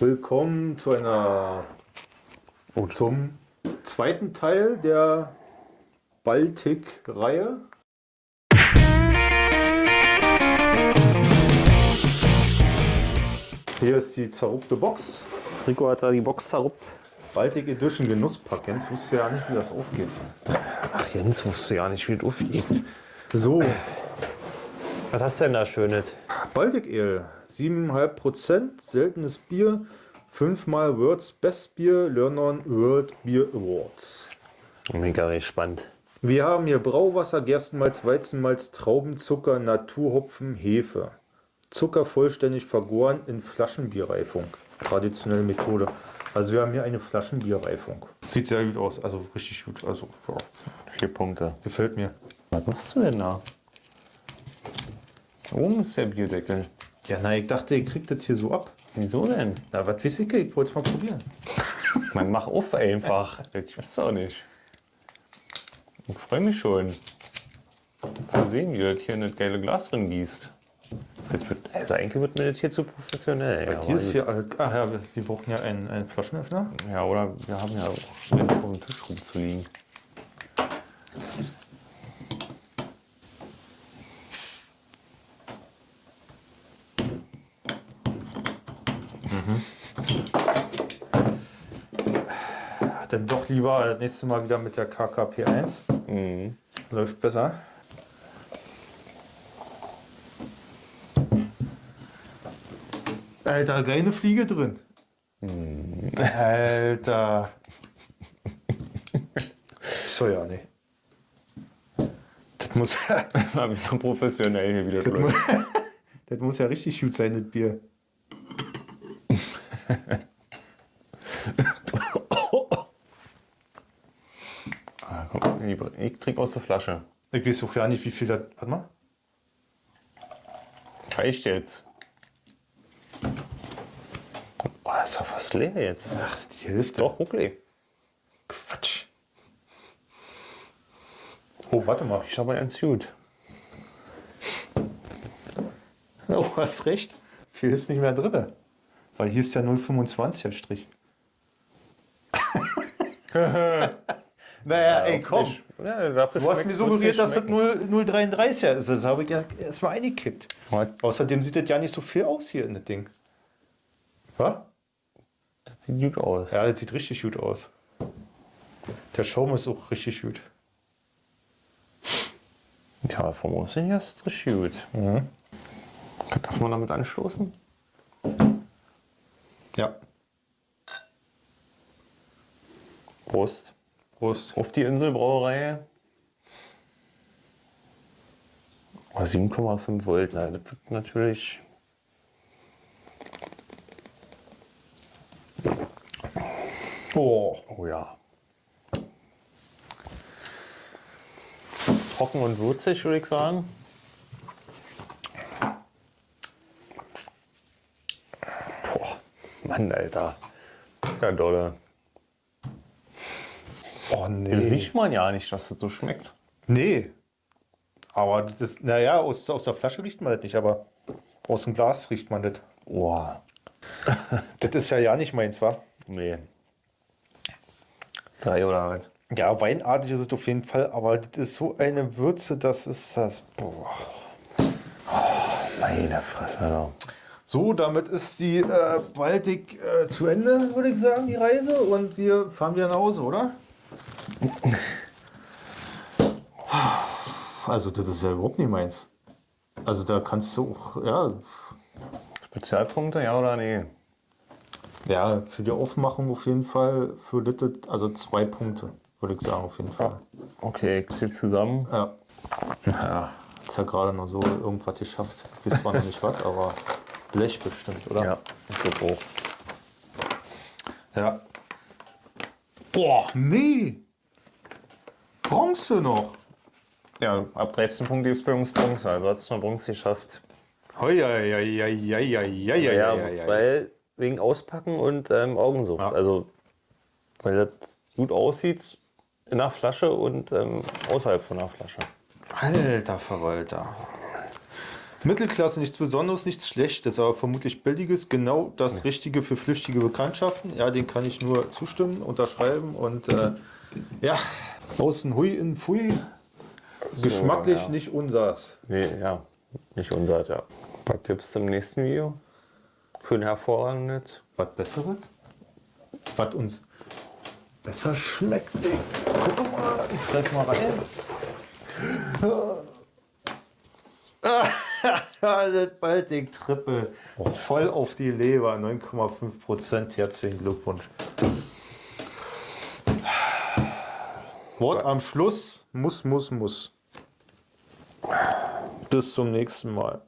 Willkommen zu einer Oh, zum zweiten Teil der Baltic-Reihe. Hier ist die zerrupfte Box. Rico hat da die Box zerruppt. Baltic Edition Genusspack. Jens wusste ja nicht, wie das aufgeht. Ach, Jens wusste ja nicht, wie es aufgeht. So, Was hast du denn da Schönes? Baltic Ale, 7,5%, seltenes Bier, fünfmal World's Best Beer, Learn World Beer Awards. Mega gespannt. Wir haben hier Brauwasser, Gerstenmalz, Weizenmalz, Traubenzucker, Naturhopfen, Hefe. Zucker vollständig vergoren in Flaschenbierreifung. Traditionelle Methode. Also wir haben hier eine Flaschenbierreifung. Sieht sehr gut aus, also richtig gut. Also ja, Vier Punkte. gefällt mir. Was machst du denn da? Oben ist der Bierdeckel. Ja, na, ich dachte, ihr kriegt das hier so ab. Wieso denn? Na, was weiß ich, ich wollte es mal probieren. Man mach auf einfach. Ich weiß doch nicht. Ich freue mich schon zu sehen, wie das hier in das geile Glas drin gießt. Wird, also eigentlich wird mir das hier zu professionell. Bei ja, dir ist hier, ach ja, wir, brauchen ja einen, einen Flaschenöffner. Ja, oder wir haben ja auch einen auf dem Tisch rumzuliegen. Dann doch lieber das nächste Mal wieder mit der KKP1. Mhm. Läuft besser. Alter, keine Fliege drin. Alter. So ja, nee. Das muss, Mal wieder professionell hier wieder das, muss, das muss ja richtig gut sein, das Bier. Ah, komm, lieber, ich trinke aus der Flasche. Ich weiß auch ja nicht, wie viel das. Warte mal. Reicht jetzt. Oh, ist doch fast leer jetzt. Ach, die Hälfte. Doch, okay. Quatsch. Oh, warte mal. Ich aber ganz gut. Oh, du hast recht. Viel ist nicht mehr drin. Weil hier ist ja 0,25 als Strich. naja, ey, komm. Ja, dafür Du hast mir suggeriert, dass das 0 0,33 ist. Das habe ich ja erstmal eingekippt. Außerdem sieht das ja nicht so viel aus hier in das Ding. Was? Das sieht gut aus. Ja, das sieht richtig gut aus. Der Schaum ist auch richtig gut. Ja, vom Aussehen her ist es richtig gut. Mhm. Darf man damit anstoßen? Ja. Prost. Prost. Auf die Inselbrauerei. Oh, 7,5 Volt, na, das wird natürlich. Oh. Oh ja. Trocken und würzig, würde ich sagen. Boah, Mann, Alter. Das ist ja dolle. Oh Den nee. riecht man ja nicht, dass das so schmeckt. Nee. Aber das ist, naja, aus, aus der Flasche riecht man das nicht, aber aus dem Glas riecht man das. Boah, Das ist ja ja nicht meins, wa? nee. Drei oder was? Ja, weinartig ist es auf jeden Fall, aber das ist so eine Würze, das ist das. Boah. Meine Fresse, Alter. So, damit ist die äh, Baltic äh, zu Ende, würde ich sagen, die Reise. Und wir fahren wieder nach Hause, oder? Also, das ist ja überhaupt nicht meins. Also, da kannst du auch, ja, Spezialpunkte, ja oder nee? ja, für die Aufmachung auf jeden Fall, für das, also zwei Punkte, würde ich sagen, auf jeden Fall. Okay, ich zähl zusammen. Ja. Ja, hat's ja gerade noch so irgendwas geschafft. Ich weiß zwar noch nicht was, aber Blech bestimmt, oder? Ja, ich glaube auch. Ja. Boah, nee. Bronze noch. Ja, ab 13 Punkten gibt es bei uns Bronze. Also hat es nur Bronze geschafft. Hoi, hoi, hoi, hoi, hoi, hoi, hoi, Ja, hoi. weil wegen Auspacken und ähm, Augensucht. Ja. Also, weil das gut aussieht in der Flasche und ähm, außerhalb von der Flasche. Alter Verwalter. Mittelklasse, nichts Besonderes, nichts Schlechtes, aber vermutlich Billiges, genau das Richtige für flüchtige Bekanntschaften. Ja, den kann ich nur zustimmen, unterschreiben und äh, ja, außen hui, innen pfui. Geschmacklich ja. nicht unsers. Nee, ja. Nicht unser, ja. Was gibt's im nächsten Video? Für ein hervorragendes? Was Besseres? Was uns besser schmeckt. Ey, guck mal, ich greif mal rein. das Baltic Triple. Voll auf die Leber, 9,5 Prozent. Herzlichen Glückwunsch. Wort am Schluss. Muss, muss, muss. Bis zum nächsten Mal.